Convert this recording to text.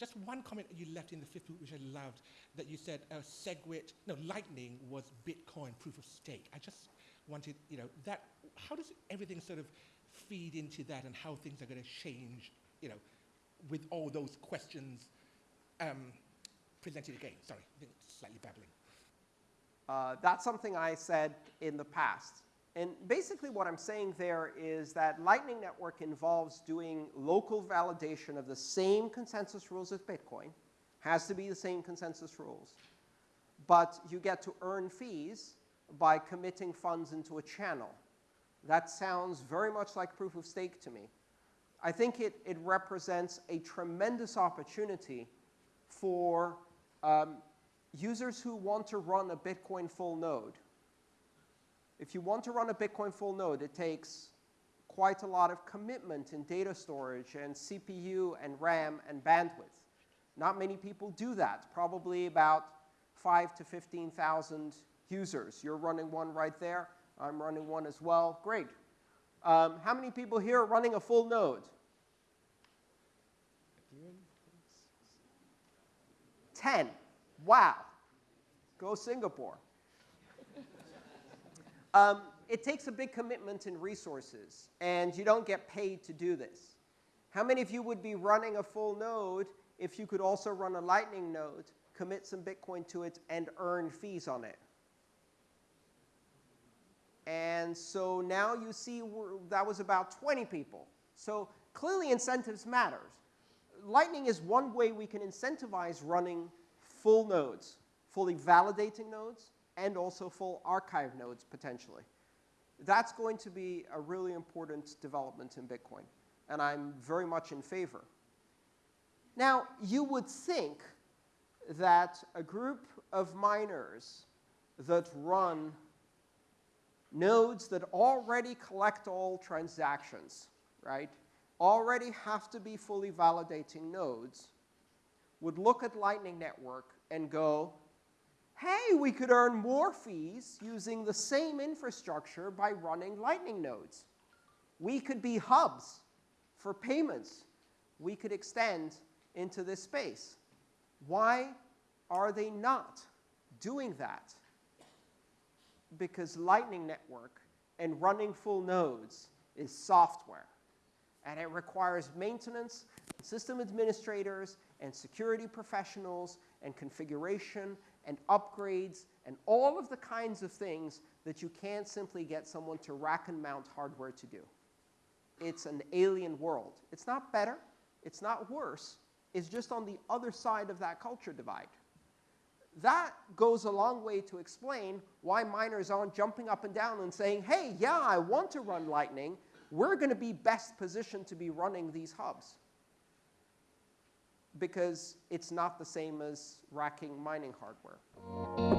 just one comment you left in the fifth book, which I loved, that you said uh, SegWit, no, Lightning was Bitcoin proof of stake. I just wanted, you know, that, how does everything sort of feed into that and how things are going to change, you know, with all those questions um, presented again? Sorry, slightly babbling. Uh, that's something I said in the past. And basically what I'm saying there is that Lightning Network involves doing local validation of the same consensus rules as Bitcoin, has to be the same consensus rules, but you get to earn fees by committing funds into a channel. That sounds very much like proof of stake to me. I think it, it represents a tremendous opportunity for um, users who want to run a Bitcoin full node. If you want to run a Bitcoin full node, it takes quite a lot of commitment in data storage and CPU and RAM and bandwidth. Not many people do that, probably about 5 to 15,000 users. You're running one right there. I'm running one as well. Great. Um, how many people here are running a full node? 10. Wow. Go Singapore. Um, it takes a big commitment in resources, and you don't get paid to do this. How many of you would be running a full node if you could also run a Lightning node, commit some Bitcoin to it, and earn fees on it? And so now you see that was about 20 people. So clearly incentives matters. Lightning is one way we can incentivize running full nodes, fully validating nodes, and also full archive nodes potentially. That's going to be a really important development in Bitcoin, and I'm very much in favor. Now, you would think that a group of miners that run nodes that already collect all transactions, right, already have to be fully validating nodes, would look at Lightning Network and go, hey, we could earn more fees using the same infrastructure by running Lightning nodes. We could be hubs for payments. We could extend into this space. Why are they not doing that? Because Lightning Network and running full nodes is software. And it requires maintenance, system administrators, and security professionals, and configuration, and upgrades, and all of the kinds of things that you can't simply get someone to rack and mount hardware to do. It's an alien world. It's not better. It's not worse. It's just on the other side of that culture divide. That goes a long way to explain why miners aren't jumping up and down and saying, hey, yeah, I want to run Lightning, we're going to be best positioned to be running these hubs because it's not the same as racking mining hardware.